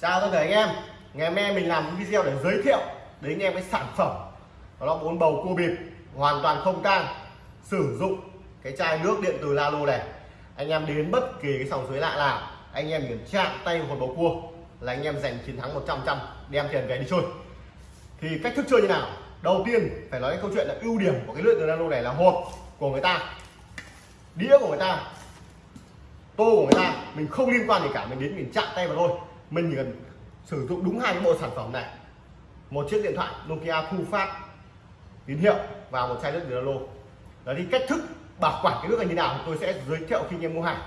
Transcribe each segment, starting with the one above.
chào tất cả anh em. Ngày hôm nay mình làm video để giới thiệu đến anh em cái sản phẩm. Đó là bốn bầu cua bịp, hoàn toàn không tang, sử dụng cái chai nước điện từ Lalo này. Anh em đến bất kỳ cái sòng suối lạ nào, anh em kiểm chạm tay vào một bầu cua là anh em giành chiến thắng 100 trăm đem tiền về đi chơi. Thì cách thức chơi như nào? Đầu tiên phải nói cái câu chuyện là ưu điểm của cái lưỡi từ Lalo này là hộp của người ta, đĩa của người ta, tô của người ta, mình không liên quan gì cả, mình đến mình chạm tay vào thôi mình chỉ cần sử dụng đúng hai cái bộ sản phẩm này. Một chiếc điện thoại Nokia thu phát tín hiệu và một chai nước từ lô. đó thì cách thức bảo quản cái nước này như nào tôi sẽ giới thiệu khi anh em mua hàng.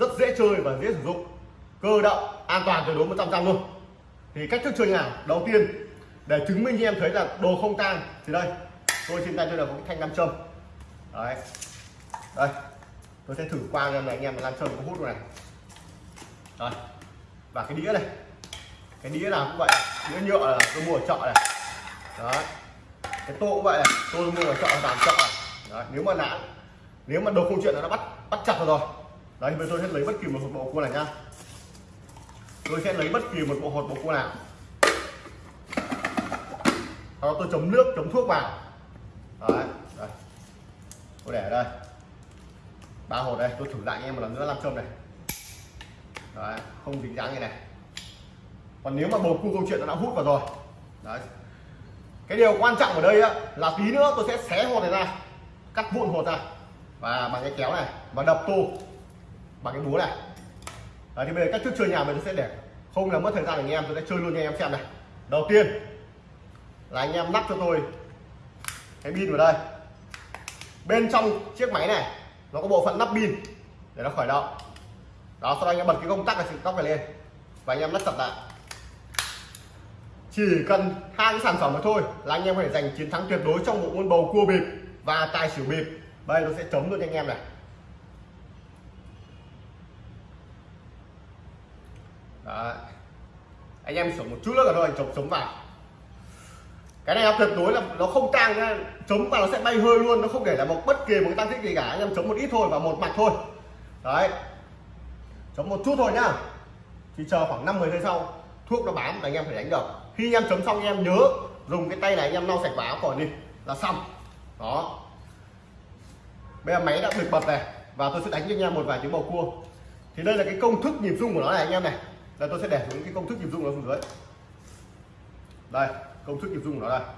Rất dễ chơi và dễ sử dụng. Cơ động, an toàn tuyệt đối 100 trăm luôn. Thì cách thức chơi nào? Đầu tiên, để chứng minh cho em thấy là đồ không tan thì đây, tôi trên tay tôi là một cái thanh nam châm. Đấy. Đây, tôi sẽ thử qua cho anh em là nam châm có hút này. Rồi và cái đĩa này cái đĩa nào cũng vậy đĩa nhựa là tôi mua ở chợ này. Đó, cái tô cũng vậy này tôi mua ở chợ làm chợ này. Đấy. nếu mà đã nếu mà đồ không chuyện là nó bắt bắt chặt rồi. Đấy bây giờ tôi sẽ lấy bất kỳ một bộ cua này nhá. Tôi sẽ lấy bất kỳ một bộ hột bộ cua nào. Sau đó tôi chấm nước chấm thuốc vào. Đấy đây. tôi để ở đây. Ba hột đây tôi thử lại anh em một lần nữa làm châm này đấy không dính dáng như này. Còn nếu mà bầu cua câu chuyện nó đã hút vào rồi. Đấy. Cái điều quan trọng ở đây á, là tí nữa tôi sẽ xé hột này ra cắt vụn hột ra. Và bằng cái kéo này và đập tô bằng cái búa này. Đấy, thì bây giờ cách thức chơi nhà mình sẽ để không là mất thời gian anh em tôi sẽ chơi luôn cho anh em xem này. Đầu tiên là anh em lắp cho tôi cái pin vào đây. Bên trong chiếc máy này nó có bộ phận lắp pin để nó khởi động đó, sau đó anh em bật cái công tắc này tóc này lên. Và anh em lắp chặt lại. Chỉ cần hai cái sản phẩm mà thôi là anh em có thể giành chiến thắng tuyệt đối trong bộ môn bầu cua bịp và tài xỉu bịp. Đây, nó sẽ chống luôn cho anh em này. Đấy. anh em sửa một chút nữa là thôi chống chấm vào. Cái này tuyệt đối là nó không tang nhá chấm mà nó sẽ bay hơi luôn, nó không để là một bất kỳ một cái tăng tích gì cả. Anh em chống một ít thôi và một mặt thôi. Đấy chấm một chút thôi nhá. Thì chờ khoảng 5 10 giây sau thuốc nó bám là anh em phải đánh được. Khi anh em chấm xong anh em nhớ dùng cái tay này anh em lau sạch vào áo khỏi đi là xong. Đó. Bây giờ máy đã được bật này và tôi sẽ đánh cho anh em một vài tiếng bầu cua. Thì đây là cái công thức nhịp rung của nó này anh em này. Là tôi sẽ để xuống cái công thức nhịp rung nó xuống dưới. Đây công thức nhịp rung của nó đây.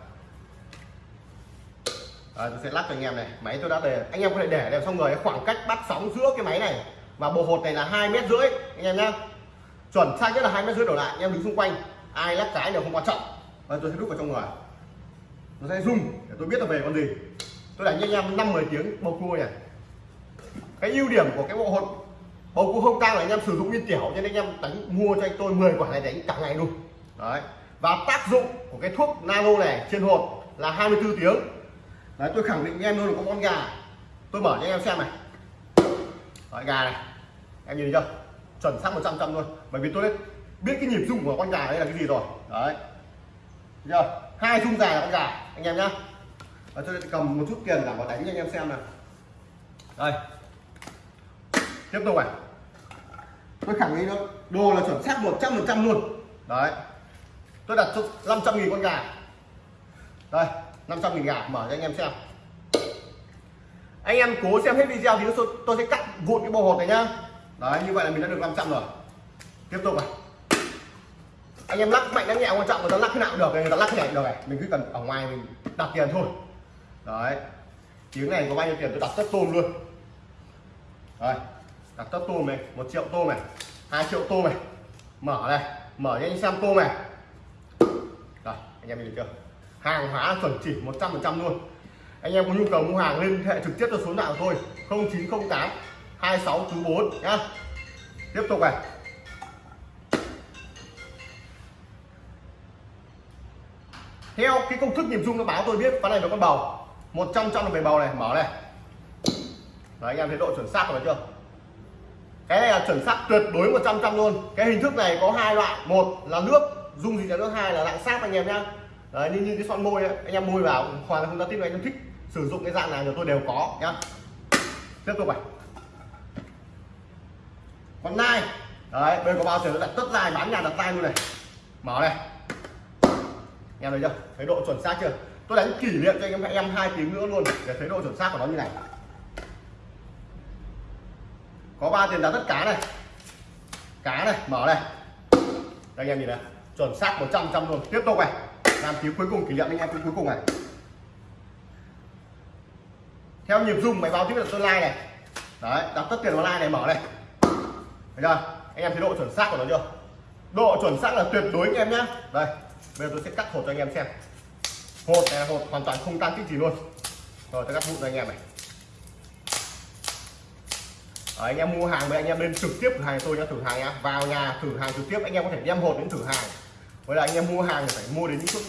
À, tôi sẽ lắc cho anh em này. Máy tôi đã để anh em có thể để đều xong rồi khoảng cách bắt sóng giữa cái máy này và bộ hột này là hai mét rưỡi anh em nhá. Chuẩn sai nhất là hai mét rưỡi đổ lại anh em đứng xung quanh. Ai lắc cái đều không quan trọng. Và tôi sẽ đút vào trong người. Nó sẽ rung để tôi biết là về con gì. Tôi đánh cho anh em năm mười tiếng bầu cua này cái ưu điểm của cái bộ hột bầu cua không tang là anh em sử dụng viên tiểu cho nên anh em đánh mua cho anh tôi 10 quả này đánh cả ngày luôn. Đấy. Và tác dụng của cái thuốc nano này trên hột là 24 tiếng. Đấy tôi khẳng định anh em luôn là có con gà. Tôi mở cho anh em xem này. Đấy, gà này em nhìn thấy chưa? Chuẩn xác 100 trăm luôn. Bởi vì tôi biết biết cái nhịp rung của con gà đây là cái gì rồi. Đấy. Chưa? Hai rung dài là con gà, anh em nhá. Và tôi sẽ cầm một chút tiền cả vào đánh cho anh em xem này đây. Tiếp tục này. Tôi khẳng định luôn, đồ là chuẩn xác 100 phần trăm luôn. Đấy. Tôi đặt cho 500 nghìn con gà. Đây 500 nghìn gà, mở cho anh em xem. Anh em cố xem hết video thì tôi sẽ cắt vụn cái bầu hột này nhá đấy, như vậy là mình đã được 500 rồi. Tiếp tục này. Anh em lắc mạnh lắc nhẹ, quan trọng người ta lắc thế nào cũng được, người ta lắc thế này được này. Mình cứ cần ở ngoài mình đặt tiền thôi. Đấy. Tiếng này có bao nhiêu tiền? Tôi đặt tất tôm luôn. Đấy đặt tất tôm này, một triệu tôm này, hai triệu tôm này. Mở này, mở cho anh xem tôm này. Rồi anh em nhìn chưa? Hàng hóa chuẩn chỉ 100 phần trăm luôn. Anh em có nhu cầu mua hàng liên hệ trực tiếp cho số nào thôi 0908 26 chú 4 nhá. Tiếp tục này. Theo cái công thức nhịp rung nó báo tôi biết cái này là con bầu. 100 trăm là về bầu này mở này. Đấy anh em thấy độ chuẩn xác rồi chưa? Cái này là chuẩn xác tuyệt đối 100 trăm luôn. Cái hình thức này có hai loại một là nước dung gì là nước hai là dạng sáp anh em nhá. Đấy như, như cái son môi ấy, anh em môi vào hoàn toàn không giao tiếp anh em thích sử dụng cái dạng nào thì tôi đều có nhá. Tiếp tục này con nai đấy, bên có bao giờ nó đặt tất dài bán nhà đặt tay luôn này. Mở này. Em thấy chưa? Thấy độ chuẩn xác chưa? Tôi đánh kỷ niệm cho anh em em hai tiếng nữa luôn, để thấy độ chuẩn xác của nó như này. Có ba tiền giá tất cá này. Cá này, mở này. Đây, anh em nhìn này. Chuẩn xác 100 trăm luôn. Tiếp tục này. Làm tiếng cuối cùng, kỷ niệm anh em tiếng cuối cùng này. Theo nhịp dung máy báo tiếp là tôi like này. Đấy, đặt tất tiền vào like này, mở này thấy chưa? Anh em thấy độ chuẩn xác của nó chưa? Độ chuẩn xác là tuyệt đối anh em nhé. đây bây giờ tôi sẽ cắt hột cho anh em xem. Hột này là hột hoàn toàn không tăng kích gì luôn. Rồi tôi cắt vụn cho anh em này. Đấy, anh em mua hàng với anh em lên trực tiếp cửa hàng tôi nhá thử hàng nhá. Vào nhà thử hàng trực tiếp anh em có thể đem hột đến thử hàng. Với là anh em mua hàng thì phải mua đến những chỗ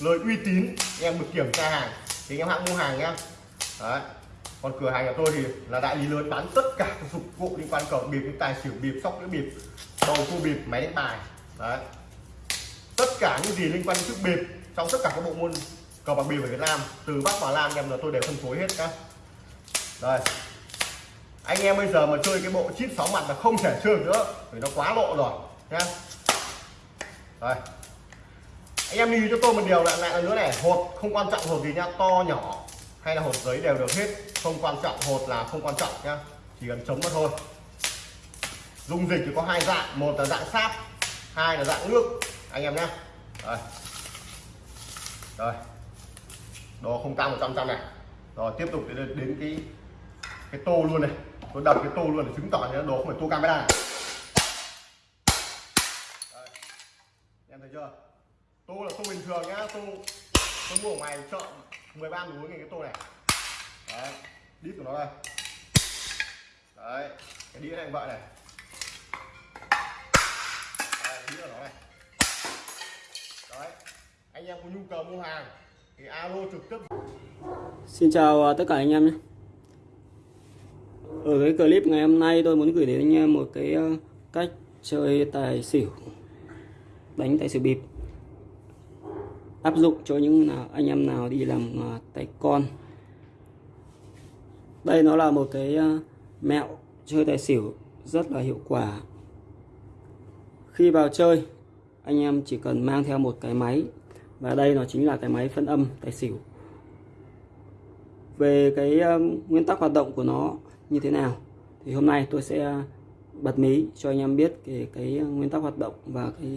lời uy tín anh em được kiểm tra hàng thì anh em hãng mua hàng nhá. Đấy còn cửa hàng của tôi thì là đại lý lớn bán tất cả các dụng cụ quan cờ bịp những tài xỉu bịp, sóc đĩa bịp, bầu cua bịp, máy đánh bài. Đấy. Tất cả những gì liên quan đến chiếc bịp trong tất cả các bộ môn cờ bạc bịp ở Việt Nam, từ Bắc vào Nam, em là tôi đều phân phối hết các đây. Anh em bây giờ mà chơi cái bộ chip sáu mặt là không thể chơi nữa, vì nó quá lộ rồi, nhá. Đây. Anh em lưu cho tôi một điều lại lại nữa này hột không quan trọng hột gì nhá, to nhỏ hay là hột giấy đều được hết, không quan trọng hột là không quan trọng nhá, chỉ cần chống mà thôi dung dịch thì có hai dạng một là dạng sáp hai là dạng nước. Anh em nhé. Rồi rồi đồ không cao một trăm trăm này. Rồi tiếp tục đến, đến cái cái tô luôn này. Tôi đập cái tô luôn để chứng tỏ là đồ không phải tô camera này. Em thấy chưa? Tô là tô bình thường nhá tô tôi mua ở ngoài chợ 13 núi cái tô này. Đấy đít của nó đây. Đấy cái đĩa này vậy này chín của nó này đấy, anh em có nhu cầu mua hàng thì alo trực tiếp. Xin chào à, tất cả anh em nhé. Ở cái clip ngày hôm nay tôi muốn gửi đến anh em một cái à, cách chơi tài xỉu, Đánh tài xỉu bịp. Áp dụng cho những nào, anh em nào đi làm à, tài con. Đây nó là một cái mẹo chơi tài xỉu rất là hiệu quả. Khi vào chơi anh em chỉ cần mang theo một cái máy và đây nó chính là cái máy phân âm tài xỉu. Về cái um, nguyên tắc hoạt động của nó như thế nào thì hôm nay tôi sẽ bật mí cho anh em biết cái, cái nguyên tắc hoạt động và cái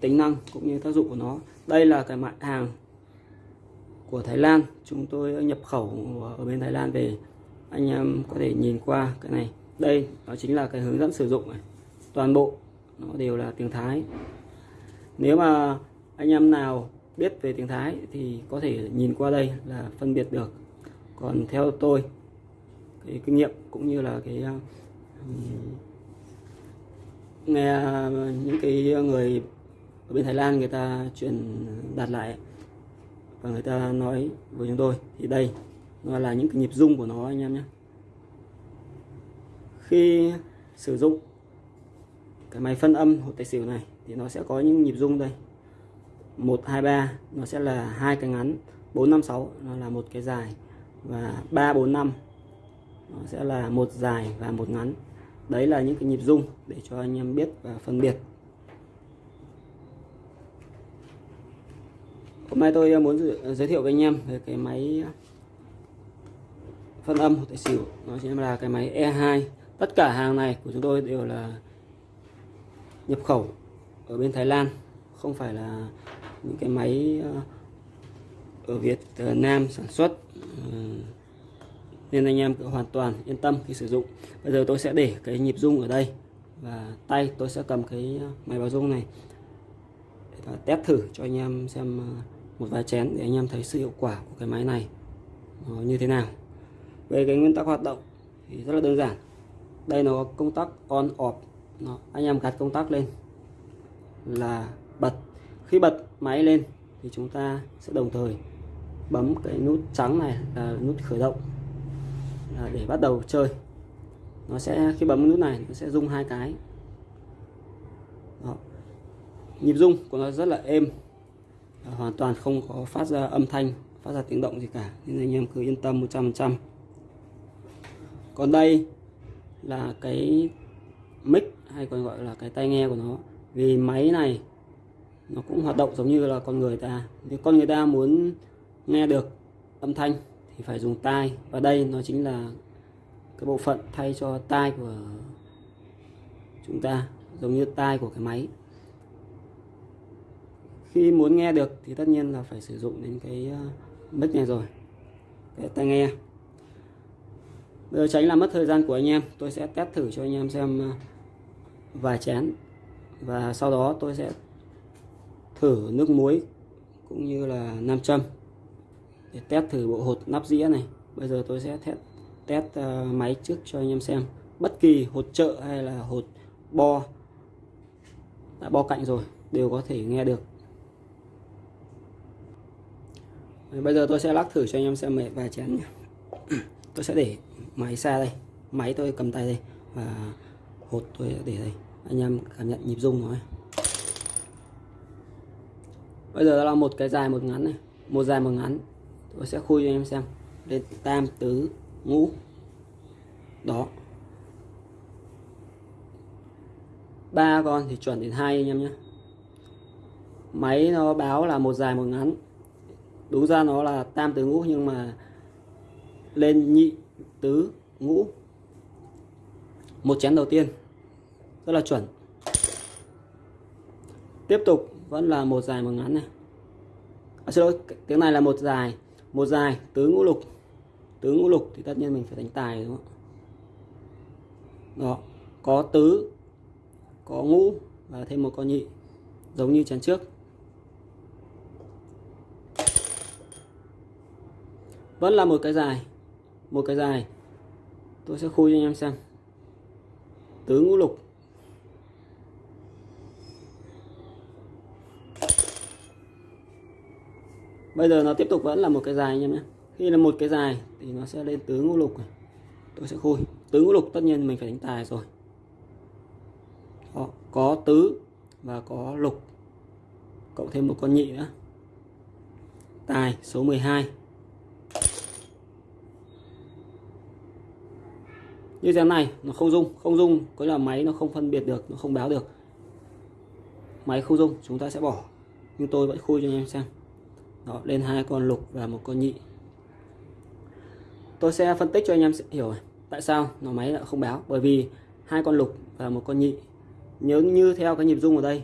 tính năng cũng như tác dụng của nó. Đây là cái mặt hàng của Thái Lan. Chúng tôi nhập khẩu ở bên Thái Lan về. Anh em có thể nhìn qua cái này. Đây đó chính là cái hướng dẫn sử dụng này. Toàn bộ nó đều là tiếng Thái. Nếu mà anh em nào biết về tiếng Thái thì có thể nhìn qua đây là phân biệt được. Còn theo tôi, cái kinh nghiệm cũng như là cái ờ, nghe ờ, những cái người ở bên Thái Lan người ta truyền đạt lại và người ta nói với chúng tôi thì đây nó là những cái nhịp rung của nó anh em nhé. Khi sử dụng cái máy phân âm hột tài xỉu này thì nó sẽ có những nhịp rung đây. 1 2 3 nó sẽ là hai cái ngắn. 4 5 6 nó là một cái dài. Và 3 4 5 nó sẽ là một dài và một ngắn. Đấy là những cái nhịp rung để cho anh em biết và phân biệt. Hôm nay tôi muốn ờ, giới thiệu với anh em về cái máy ờ, phân âm tài xỉu. Nó sẽ là cái máy E2 tất cả hàng này của chúng tôi đều là nhập khẩu ở bên Thái Lan, không phải là những cái máy ờ, ở Việt ờ, Nam sản xuất ờ, nên anh em cứ hoàn toàn yên tâm khi sử dụng. Bây giờ tôi sẽ để cái nhịp rung ở đây và tay tôi sẽ cầm cái máy báo rung này và test thử cho anh em xem một vài chén để anh em thấy sự hiệu quả của cái máy này như thế nào. Về cái nguyên tắc hoạt động thì rất là đơn giản. Đây nó có công tắc on off. Đó, anh em gạt công tắc lên. Là bật. Khi bật máy lên thì chúng ta sẽ đồng thời bấm cái nút trắng này là nút khởi động là để bắt đầu chơi. Nó sẽ khi bấm nút này nó sẽ rung hai cái. Đó. nhịp rung của nó rất là êm. Hoàn toàn không có phát ra âm thanh phát ra tiếng động gì cả. Nên anh em cứ yên tâm 100% còn đây là cái mic, hay còn gọi là cái tai nghe của nó. Vì máy này, nó cũng hoạt động giống như là con người ta. Nếu con người ta muốn nghe được âm thanh, thì phải dùng tai. Và đây nó chính là cái bộ phận thay cho tai của chúng ta, giống như tai của cái máy. Khi muốn nghe được thì tất nhiên là phải sử dụng đến cái ờ, mic này rồi, cái tai nghe để giờ tránh làm mất thời gian của anh em tôi sẽ test thử cho anh em xem ờ, vài chén. Và sau đó tôi sẽ thử nước muối cũng như là nam châm để test thử bộ hột nắp dĩa này. Bây giờ tôi sẽ test, test uh, máy trước cho anh em xem. Bất kỳ hột trợ hay là hột bo đã bo cạnh rồi đều có thể nghe được. Bây giờ tôi sẽ lắc thử cho anh em xem vài chén nhé tôi sẽ để máy xa đây. Máy tôi cầm tay đây và hột tôi để đây. Anh em cảm nhận nhịp rung rồi. bây giờ là một cái dài một ngắn này. Một dài một ngắn. Tôi sẽ khui cho anh em xem. Lên tam tứ ngũ. Đó. Ba con thì chuẩn đến hai anh em nhé. Máy nó báo là một dài một ngắn. Đúng ra nó là tam tứ ngũ nhưng mà lên nhị tứ ngũ. Một chén đầu tiên rất là chuẩn. Tiếp tục vẫn là một dài một ngắn này. À, xin lỗi tiếng này là một dài một dài tứ ngũ lục. Tứ ngũ lục thì tất nhiên mình phải đánh tài đúng không đó có tứ có ngũ và thêm một con nhị giống như chén trước. Vẫn là một cái dài một cái dài. Tôi sẽ khui cho anh em xem. Tứ ngũ lục. Bây giờ nó tiếp tục vẫn là một cái dài anh em nhé. Khi là một cái dài thì nó sẽ lên tứ ngũ lục này. Tôi sẽ khui. Tứ ngũ lục tất nhiên mình phải đánh tài rồi. Đó, có tứ và có lục. Cộng thêm một con nhị nữa. Tài số 12 như thế này, nó không dung không dung có là máy nó không phân biệt được, nó không báo được. Máy không dung chúng ta sẽ bỏ. Nhưng tôi vẫn khui cho anh em xem. Đó, lên hai con lục và một con nhị. Tôi sẽ phân tích cho anh em hiểu tại sao nó máy lại không báo? Bởi vì hai con lục và một con nhị. Nhớ như theo cái nhịp rung ở đây.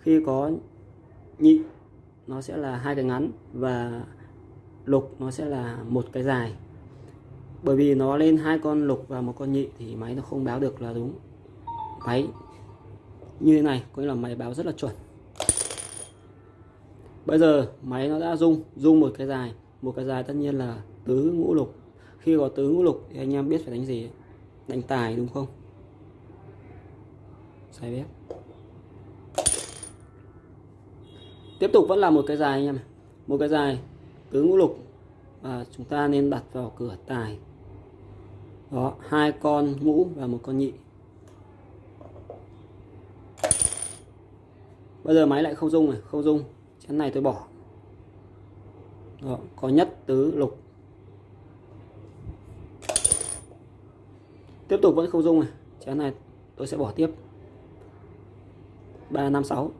Khi có nhị, nó sẽ là hai cái ngắn và lục nó sẽ là một cái dài bởi vì nó lên hai con lục và một con nhị thì máy nó không báo được là đúng. Máy, như thế này, có nghĩa là máy báo rất là chuẩn. Bây giờ máy nó đã rung rung một cái dài. Một cái dài tất nhiên là tứ ngũ lục. Khi có tứ ngũ lục thì anh em biết phải đánh gì? Đánh tài đúng không? Sai bếp tiếp tục vẫn là một cái dài anh em một cái dài tứ ngũ lục và chúng ta nên đặt vào cửa tài. Đó hai con ngũ và một con nhị. Bây giờ máy lại không dung rồi không dung. Chén này tôi bỏ. Đó, có nhất tứ lục. Tiếp tục vẫn không dung này. Chén này tôi sẽ bỏ tiếp. Ba năm sáu.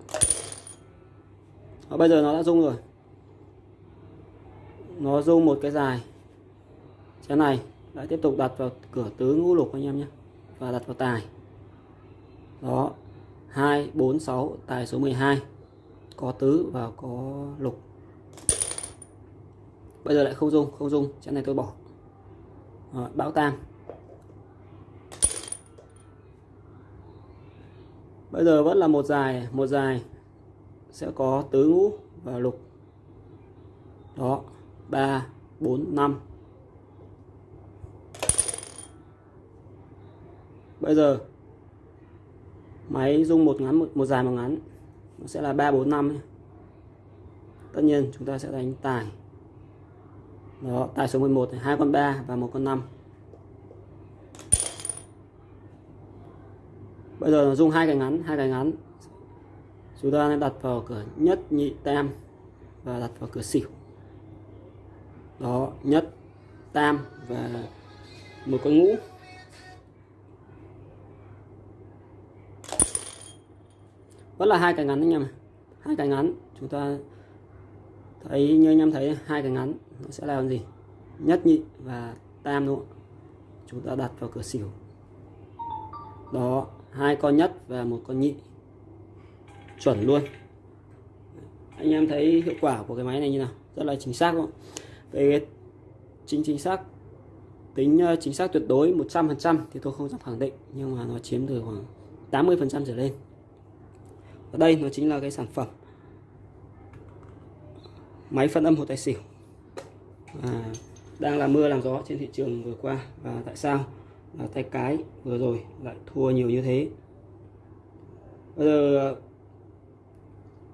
Bây giờ nó đã dung rồi nó rung một cái dài. Chén này lại tiếp tục đặt vào cửa tứ ngũ lục anh em nhé và đặt vào tài. Đó 2 4 6 tài số 12 có tứ và có lục. Bây giờ lại không dung không dung chén này tôi bỏ. Đó, bão tam bây giờ vẫn là một dài một dài sẽ có tứ ngũ và lục. Đó. 3 4 5 bây giờ máy dung một ngắn một, một dài một ngắn nó sẽ là 3 4 5 tất nhiên chúng ta sẽ đánh tài đó tài số 11 này, hai con 3 và một con 5 bây giờ nó dùng hai cái ngắn hai cái ngắn. Chúng ta nên đặt vào cửa nhất nhị tam và đặt vào cửa xỉu đó, nhất, tam và một con ngũ. Vẫn là hai cái ngắn anh em hai cái ngắn, chúng ta thấy như anh em thấy, hai cái ngắn, nó sẽ làm gì? Nhất nhị và tam đúng không? chúng ta đặt vào cửa xỉu. Đó, hai con nhất và một con nhị. Chuẩn luôn. Anh em thấy hiệu quả của cái máy này như nào? Rất là chính xác không về chính chính xác tính ờ, chính xác tuyệt đối 100% thì tôi không dám khẳng định nhưng mà nó chiếm từ khoảng 80% trở lên. Ở đây nó chính là cái sản phẩm máy phân âm hồ tài xỉu à, đang là mưa làm gió trên thị trường vừa qua. Và tại sao? Là tay cái vừa rồi lại thua nhiều như thế. Bây giờ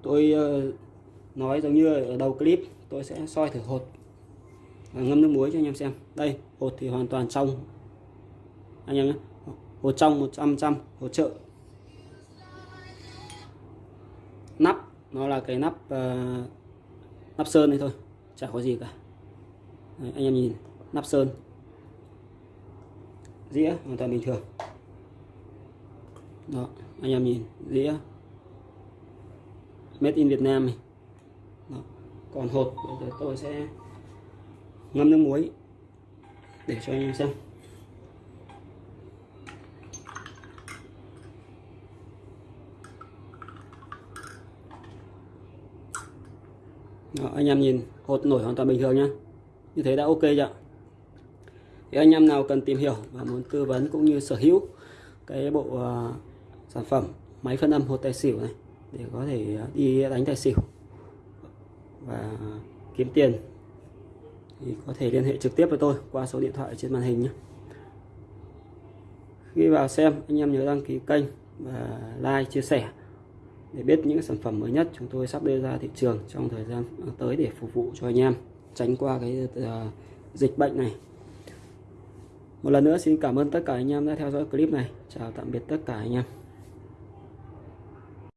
tôi ờ, nói giống như ở đầu clip tôi sẽ soi thử hột ngâm nước muối cho anh em xem. Đây hột thì hoàn toàn trong. Anh em nhé. Hột trong 100 trăm hột trợ nắp nó là cái nắp uh, nắp sơn này thôi chả có gì cả. Đấy, anh em nhìn nắp sơn. Dĩa hoàn toàn bình thường. Đó anh em nhìn dĩa. Made in Việt Nam này. Đó. còn hột bây giờ tôi sẽ ngâm nước muối để cho anh em xem. Đó, anh em nhìn hột nổi hoàn toàn bình thường nhá. Như thế đã ok chưa thì anh em nào cần tìm hiểu và muốn tư vấn cũng như sở hữu cái bộ uh, sản phẩm máy phân âm hột tài xỉu này để có thể à, đi đánh tài xỉu và kiếm tiền thì có thể liên hệ trực tiếp với tôi qua số điện thoại trên màn hình nhé. Khi vào xem anh em nhớ đăng ký kênh và like chia sẻ để biết những sản phẩm mới nhất chúng tôi sắp đưa ra thị trường trong thời gian tới để phục vụ cho anh em tránh qua cái uh, dịch bệnh này. Một lần nữa xin cảm ơn tất cả anh em đã theo dõi clip này. Chào tạm biệt tất cả anh em.